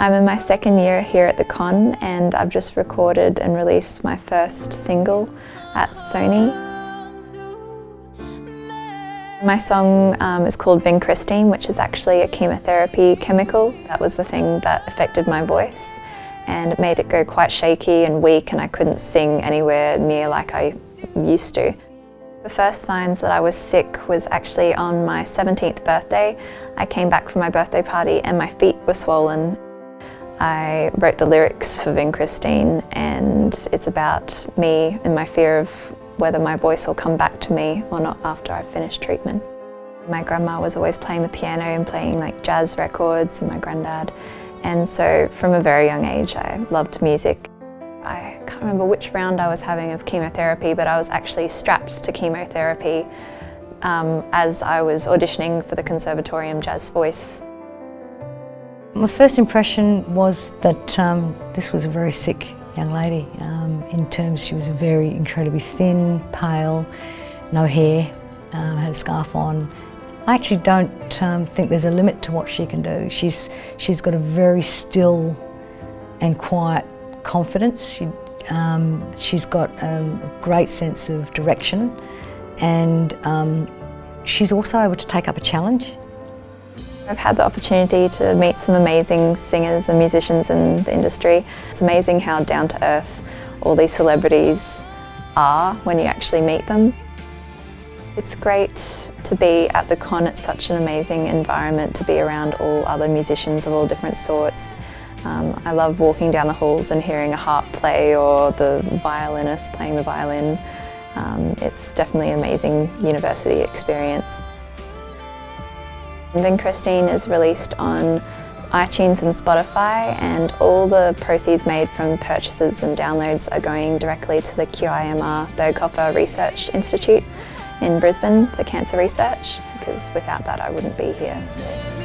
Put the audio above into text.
I'm in my second year here at the Con and I've just recorded and released my first single at Sony. My song um, is called Vincristine, which is actually a chemotherapy chemical. That was the thing that affected my voice and it made it go quite shaky and weak and I couldn't sing anywhere near like I used to. The first signs that I was sick was actually on my 17th birthday. I came back from my birthday party and my feet were swollen. I wrote the lyrics for Vincristine and it's about me and my fear of whether my voice will come back to me or not after I've finished treatment. My grandma was always playing the piano and playing like jazz records and my granddad and so from a very young age I loved music. I can't remember which round I was having of chemotherapy but I was actually strapped to chemotherapy um, as I was auditioning for the Conservatorium Jazz Voice. My first impression was that um, this was a very sick young lady. Um, in terms, she was very incredibly thin, pale, no hair, uh, had a scarf on. I actually don't um, think there's a limit to what she can do. She's, she's got a very still and quiet confidence. She, um, she's got um, a great sense of direction and um, she's also able to take up a challenge. I've had the opportunity to meet some amazing singers and musicians in the industry. It's amazing how down to earth all these celebrities are when you actually meet them. It's great to be at the con, it's such an amazing environment to be around all other musicians of all different sorts. Um, I love walking down the halls and hearing a harp play or the violinist playing the violin. Um, it's definitely an amazing university experience. Vincristine is released on iTunes and Spotify and all the proceeds made from purchases and downloads are going directly to the QIMR Berghofer Research Institute in Brisbane for cancer research because without that I wouldn't be here. So.